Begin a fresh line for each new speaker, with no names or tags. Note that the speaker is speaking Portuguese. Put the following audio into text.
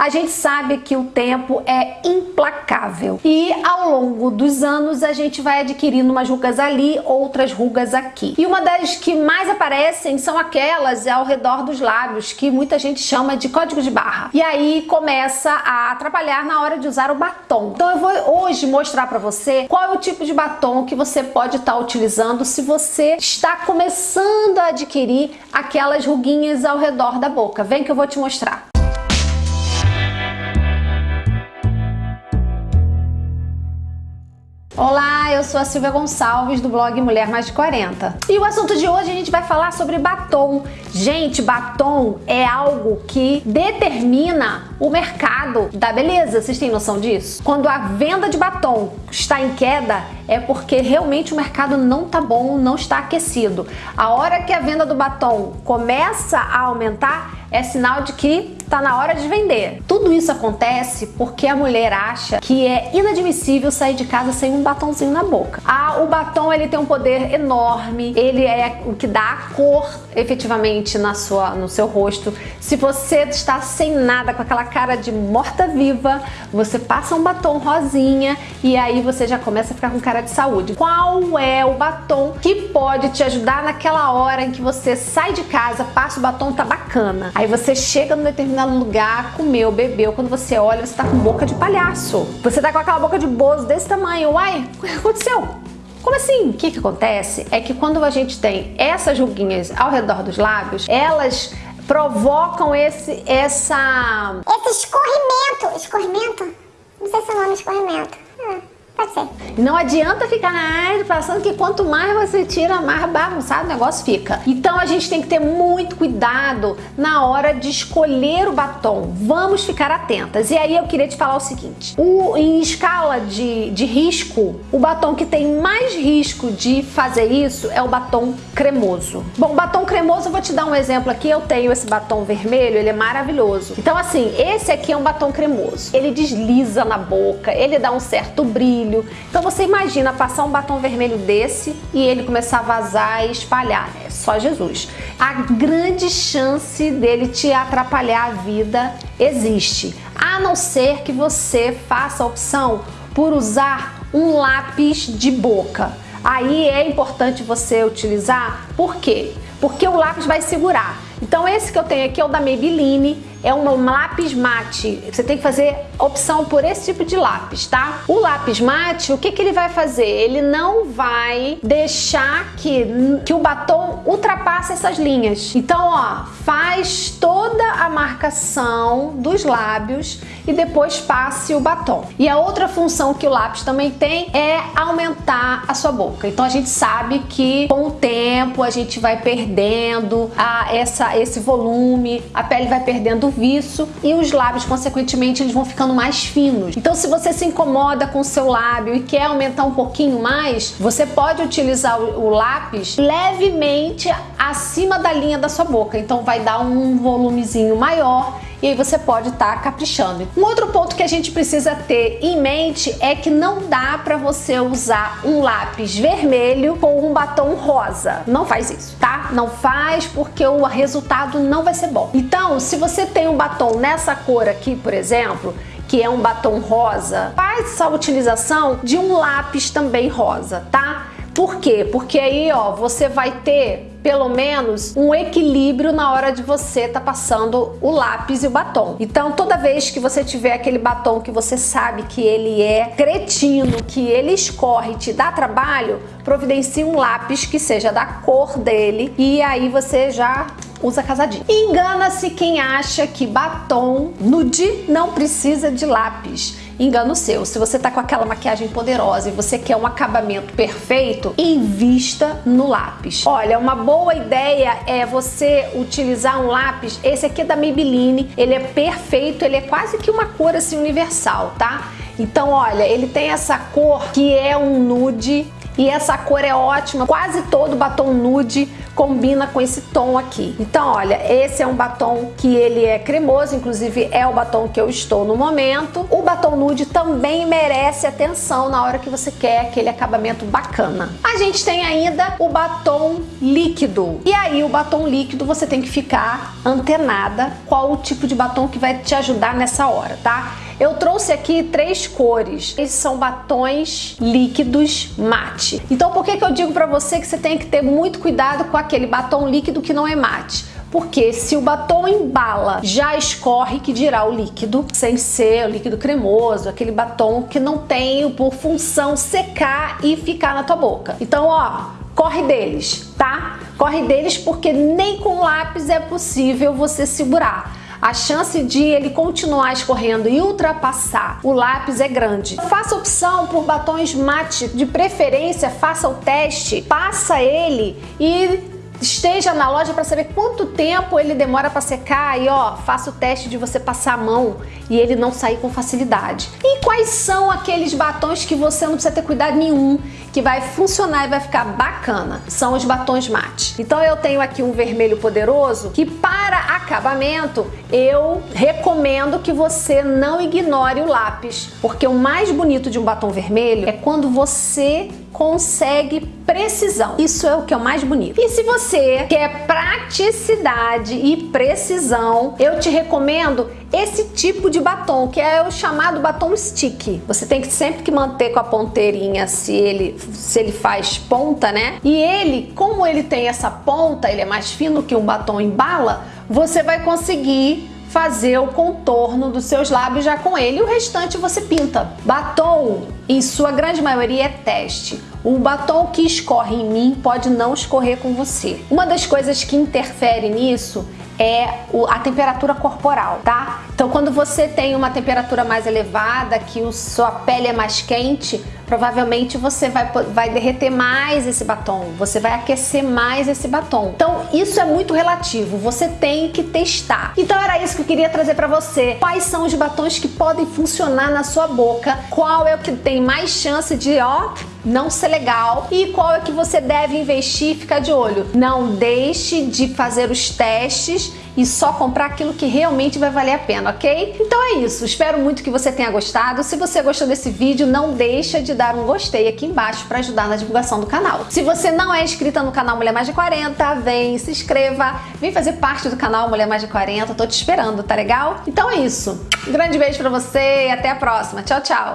A gente sabe que o tempo é implacável e ao longo dos anos a gente vai adquirindo umas rugas ali, outras rugas aqui. E uma das que mais aparecem são aquelas ao redor dos lábios, que muita gente chama de código de barra. E aí começa a atrapalhar na hora de usar o batom. Então eu vou hoje mostrar para você qual é o tipo de batom que você pode estar tá utilizando se você está começando a adquirir aquelas ruguinhas ao redor da boca. Vem que eu vou te mostrar. Olá, eu sou a Silvia Gonçalves do blog Mulher Mais de 40. E o assunto de hoje a gente vai falar sobre batom. Gente, batom é algo que determina o mercado da beleza. Vocês têm noção disso? Quando a venda de batom está em queda, é porque realmente o mercado não tá bom, não está aquecido. A hora que a venda do batom começa a aumentar, é sinal de que tá na hora de vender. Tudo isso acontece porque a mulher acha que é inadmissível sair de casa sem um batonzinho na boca. Ah, o batom ele tem um poder enorme, ele é o que dá a cor efetivamente na sua, no seu rosto. Se você está sem nada, com aquela cara de morta-viva, você passa um batom rosinha e aí você já começa a ficar com cara de saúde. Qual é o batom que pode te ajudar naquela hora em que você sai de casa, passa o batom, tá bacana. Aí você chega num determinado lugar, comeu, bebeu, quando você olha, você tá com boca de palhaço. Você tá com aquela boca de bozo desse tamanho. Uai, o que aconteceu? Como assim? O que, que acontece é que quando a gente tem essas ruguinhas ao redor dos lábios, elas provocam esse, essa...
Esse escorrimento. Escorrimento? Não sei se é o nome escorrimento. Ah. Pode ser.
Não adianta ficar na passando que quanto mais você tira, mais bagunçado o negócio fica. Então a gente tem que ter muito cuidado na hora de escolher o batom. Vamos ficar atentas. E aí eu queria te falar o seguinte. O, em escala de, de risco, o batom que tem mais risco de fazer isso é o batom cremoso. Bom, batom cremoso, eu vou te dar um exemplo aqui. Eu tenho esse batom vermelho, ele é maravilhoso. Então assim, esse aqui é um batom cremoso. Ele desliza na boca, ele dá um certo brilho, Então você imagina passar um batom vermelho desse e ele começar a vazar e espalhar. É só Jesus. A grande chance dele te atrapalhar a vida existe. A não ser que você faça a opção por usar um lápis de boca. Aí é importante você utilizar, por quê? Porque o lápis vai segurar. Então esse que eu tenho aqui é o da Maybelline, é um lápis mate. Você tem que fazer opção por esse tipo de lápis, tá? O lápis mate, o que, que ele vai fazer? Ele não vai deixar que, que o batom ultrapasse essas linhas. Então, ó, faz toda a marcação dos lábios e depois passe o batom. E a outra função que o lápis também tem é aumentar a sua boca. Então a gente sabe que com o tempo a gente vai perdendo a, essa, esse volume, a pele vai perdendo viço e os lábios, consequentemente, eles vão ficando mais finos. Então, se você se incomoda com o seu lábio e quer aumentar um pouquinho mais, você pode utilizar o lápis levemente acima da linha da sua boca. Então, vai dar um volumezinho maior e aí você pode estar tá caprichando. Um outro ponto que a gente precisa ter em mente é que não dá para você usar um lápis vermelho com um batom rosa. Não faz isso, tá? Não faz porque o resultado não vai ser bom. Então, se você tem um batom nessa cor aqui, por exemplo, que é um batom rosa, faz a utilização de um lápis também rosa, tá? Por quê? Porque aí, ó, você vai ter pelo menos um equilíbrio na hora de você tá passando o lápis e o batom. Então toda vez que você tiver aquele batom que você sabe que ele é cretino, que ele escorre e te dá trabalho, providencie um lápis que seja da cor dele e aí você já usa casadinho. Engana-se quem acha que batom nude não precisa de lápis engano seu. Se você tá com aquela maquiagem poderosa e você quer um acabamento perfeito, invista no lápis. Olha, uma boa ideia é você utilizar um lápis, esse aqui é da Maybelline, ele é perfeito, ele é quase que uma cor assim universal, tá? Então, olha, ele tem essa cor que é um nude E essa cor é ótima, quase todo batom nude combina com esse tom aqui. Então, olha, esse é um batom que ele é cremoso, inclusive é o batom que eu estou no momento. O batom nude também merece atenção na hora que você quer aquele acabamento bacana. A gente tem ainda o batom líquido. E aí, o batom líquido você tem que ficar antenada qual o tipo de batom que vai te ajudar nessa hora, tá? Eu trouxe aqui três cores. Esses são batons líquidos mate. Então por que, que eu digo para você que você tem que ter muito cuidado com aquele batom líquido que não é mate? Porque se o batom embala, já escorre, que dirá o líquido, sem ser o líquido cremoso, aquele batom que não tem por função secar e ficar na tua boca. Então, ó, corre deles, tá? Corre deles porque nem com lápis é possível você segurar a chance de ele continuar escorrendo e ultrapassar o lápis é grande. Faça opção por batons mate, de preferência faça o teste, passa ele e esteja na loja para saber quanto tempo ele demora para secar e ó, faça o teste de você passar a mão e ele não sair com facilidade. E quais são aqueles batons que você não precisa ter cuidado nenhum, que vai funcionar e vai ficar bacana? São os batons mate. Então eu tenho aqui um vermelho poderoso que para acabamento eu recomendo que você não ignore o lápis, porque o mais bonito de um batom vermelho é quando você consegue precisão. Isso é o que é o mais bonito. E se você quer praticidade e precisão, eu te recomendo esse tipo de batom, que é o chamado batom stick. Você tem que sempre que manter com a ponteirinha se ele, se ele faz ponta, né? E ele, como ele tem essa ponta, ele é mais fino que um batom em bala, você vai conseguir fazer o contorno dos seus lábios já com ele. E o restante você pinta. Batom, em sua grande maioria, é teste. O batom que escorre em mim pode não escorrer com você. Uma das coisas que interfere nisso é a temperatura corporal, tá? Então quando você tem uma temperatura mais elevada, que sua pele é mais quente, provavelmente você vai, vai derreter mais esse batom, você vai aquecer mais esse batom. Então isso é muito relativo, você tem que testar. Então era isso que eu queria trazer para você. Quais são os batons que podem funcionar na sua boca? Qual é o que tem mais chance de, ó, não ser legal e qual é que você deve investir ficar de olho. Não deixe de fazer os testes e só comprar aquilo que realmente vai valer a pena, ok? Então é isso, espero muito que você tenha gostado. Se você gostou desse vídeo, não deixa de dar um gostei aqui embaixo para ajudar na divulgação do canal. Se você não é inscrita no canal Mulher Mais de 40, vem, se inscreva, vem fazer parte do canal Mulher Mais de 40, tô te esperando, tá legal? Então é isso, um grande beijo pra você e até a próxima. Tchau, tchau!